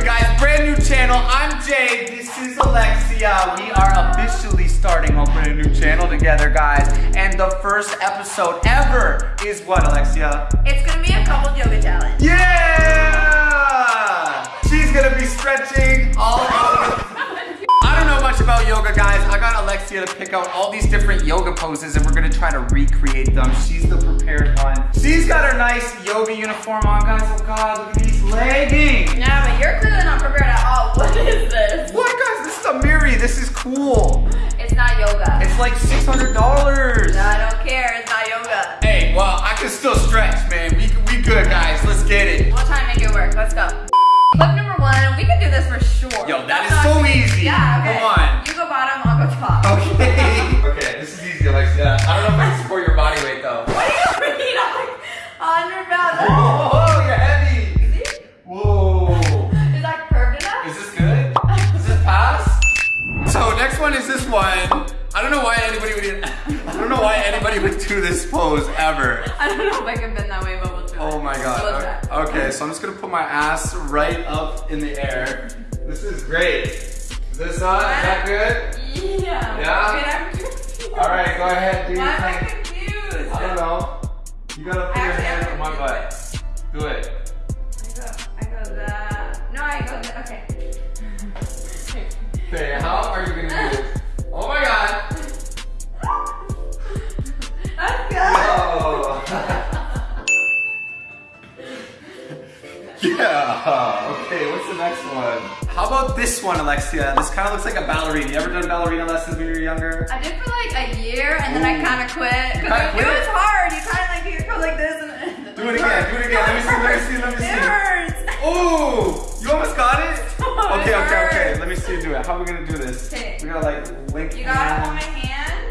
good, guys? Brand new channel. I'm Jay. This is Alexia. We are officially starting a brand new channel together, guys. And the first episode ever is what, Alexia? It's gonna be a couple yoga challenge. Yeah! She's gonna be stretching all over. Much about yoga, guys. I got Alexia to pick out all these different yoga poses and we're gonna try to recreate them. She's the prepared one. She's got her nice yoga uniform on, guys. Oh God, look at these leggings. Yeah, but you're clearly not prepared at all. What is this? What, guys? This is a Miri. This is cool. Yo, that That's is so too- easy. Yeah, okay. Come on. You go bottom, I'll go top. Okay. okay, this is easy, Alexia. I don't know if I can support your body weight, though. What do you mean? I'm like 100 pounds. Whoa, you're heavy. See? Whoa. Is that curved enough? Is this good? Does this pass? So next one is this one. I don't know why anybody would. I don't know why anybody would do this pose ever. I don't know if I can bend that way, but we'll try. Oh my We'll god. Okay, so I'm just gonna put my ass right up in the air. This is great. Is this on? Is that good? Yeah. Yeah? Wait, I'm confused. All right, go ahead, do your Why am I confused? I don't know. You gotta put I your hand on my butt. Do it. I go, I go that. No, I go that. Okay. Okay, how are you gonna do this? Oh my god. That's good. Yeah. Okay, what's the next one? How about this one, Alexia? This kind of looks like a ballerina. You ever done ballerina lessons when you were younger? I did for like a year and then I kind of quit. You Because kinda it, was hard. You kind of like, you go like this and Do it again, do it again. Let me see, let me see, let me see. It hurts. Oh, you almost got it? Okay, okay, okay. Let me see you do it. How are we gonna do this? Okay. We gotta like link You gotta hold my hand.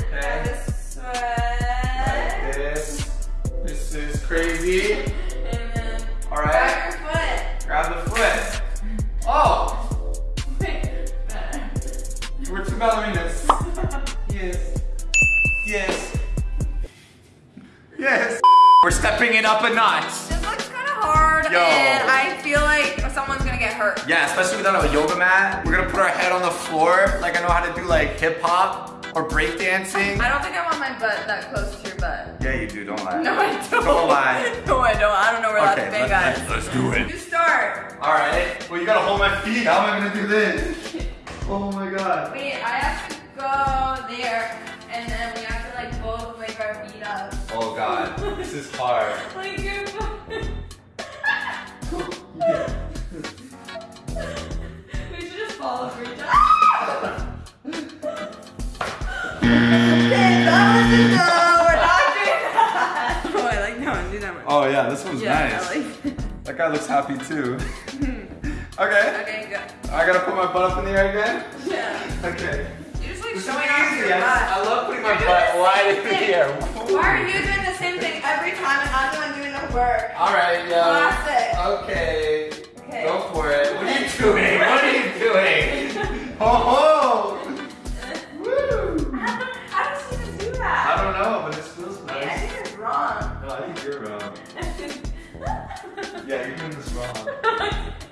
Yes. We're stepping it up a notch. This looks kind of hard Yo. and I feel like someone's gonna get hurt. Yeah, especially without a yoga mat. We're gonna put our head on the floor like I know how to do like hip hop or break dancing. I don't think I want my butt that close to your butt. Yeah, you do. Don't lie. No, I don't. Don't lie. No, I don't. I don't know where that's Okay, been, let's, guys. let's do it. You start. All right. Well, you gotta hold my feet. How am I gonna do this? Oh my god. Wait, I have to go there, and then we have to like both wake our feet up. Oh god. This is hard. Like you're. we should just fall over each other. okay, that was a no. We're not doing that. Oh, I like that one. Do. Oh yeah, this one's yeah, nice. Like. That guy looks happy too. okay. Okay, good. I gotta put my butt up in the air again. Yeah. Okay. You just like This is showing off easy. your I, love putting my butt wide in the air. Why are you doing the same thing every time and I'm the one doing the work? All right, yeah. Classic. Okay. Okay. Go for it. What are you doing? What are you doing? Oh ho! Woo! How does she even do I don't know, but it feels Wait, I nice. think it's wrong. No, I think you're wrong. Yeah, you're doing this wrong.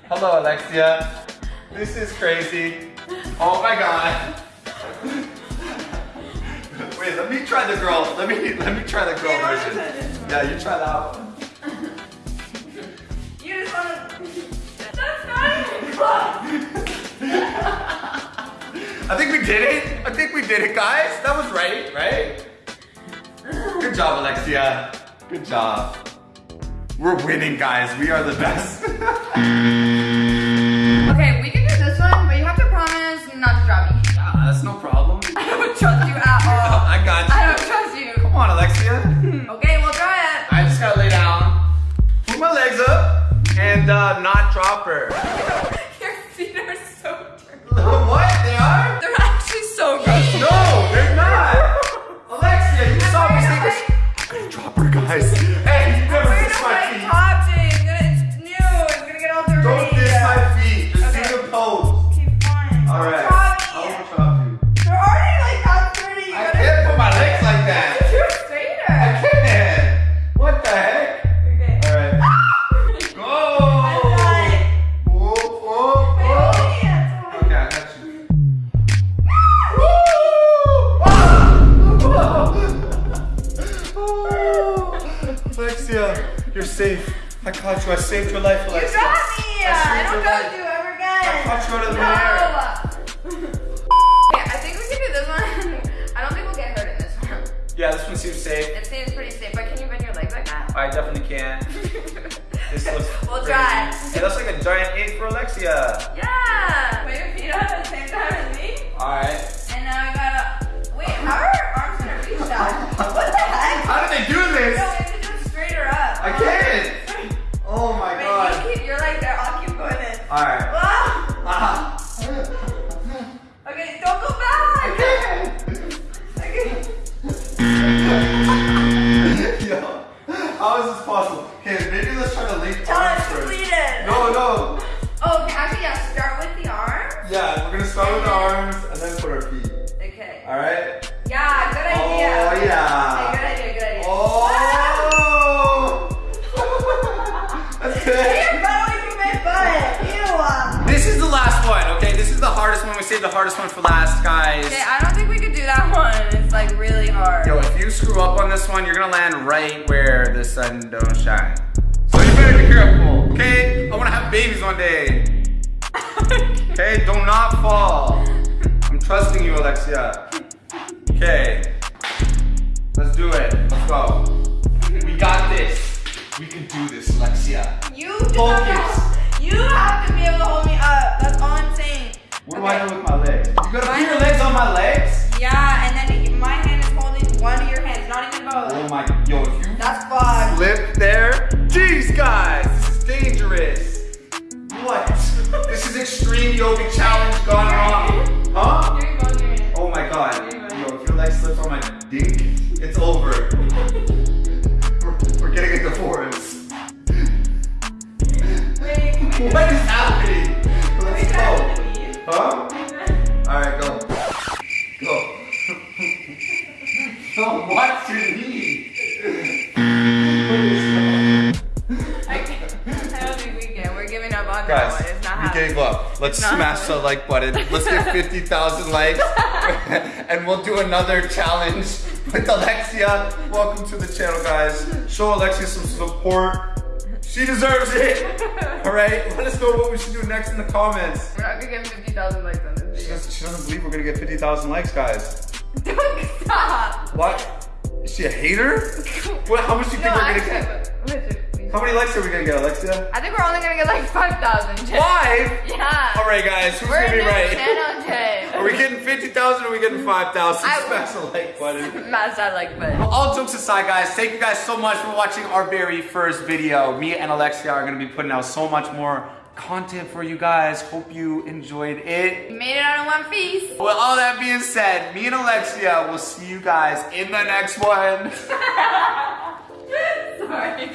Hello, Alexia. This is crazy. Oh my god. Wait, let me try the girl. Let me let me try the girl Yeah, version. try this one. Yeah, you try that one. You just wanna. That's not even close. I think we did it. I think we did it, guys. That was right, right? Good job, Alexia. Good job. We're winning, guys. We are the best. and uh, not drop her. Your feet are so dirty. what? They are? They're actually so gross. No, they're not. Alexia, you saw me I'm sneakers. I'm gonna drop her, guys. Hey, caught you. I saved your life, You Alexia. got me! I uh, I don't your trust life. you ever I caught you out of the no! air. Okay, I think we can do this one. I don't think we'll get hurt in this one. Yeah, this one seems safe. It seems pretty safe, but can you bend your leg like that? I definitely can. This looks We'll crazy. try. Hey, that's like a giant eight for Alexia. Yeah! Put hardest one for last, guys. Okay, I don't think we could do that one. It's like really hard. Yo, if you screw up on this one, you're gonna land right where the sun don't shine. So you better be careful, okay? I wanna have babies one day. Okay, do not fall. I'm trusting you, Alexia. Okay. Let's do it. Let's go. We got this. We can do this, Alexia. You just Focus. have you have to be able to hold me up. That's all I'm. What do I do with my legs? You gotta put your legs on my legs? Guys, It's not we happening. We gave up. Let's smash the like button. Let's get 50,000 likes. and we'll do another challenge with Alexia. Welcome to the channel, guys. Show Alexia some support. She deserves it. All right, let us know what we should do next in the comments. We're not gonna get 50,000 likes on this She doesn't, she doesn't believe we're gonna get 50,000 likes, guys. Don't stop. What? Is she a hater? What, how much do you think No, we're gonna get? How many likes are we gonna get, Alexia? I think we're only gonna get like 5,000. Jay. Five? Yeah. All right, guys, who's We're gonna be right? channel, Jay. Are we getting 50,000 or are we getting 5,000? I- Smash the like button. Smash that like button. All jokes aside, guys, thank you guys so much for watching our very first video. Me and Alexia are gonna be putting out so much more content for you guys. Hope you enjoyed it. We made it out in one piece. With all that being said, me and Alexia will see you guys in the next one. Sorry.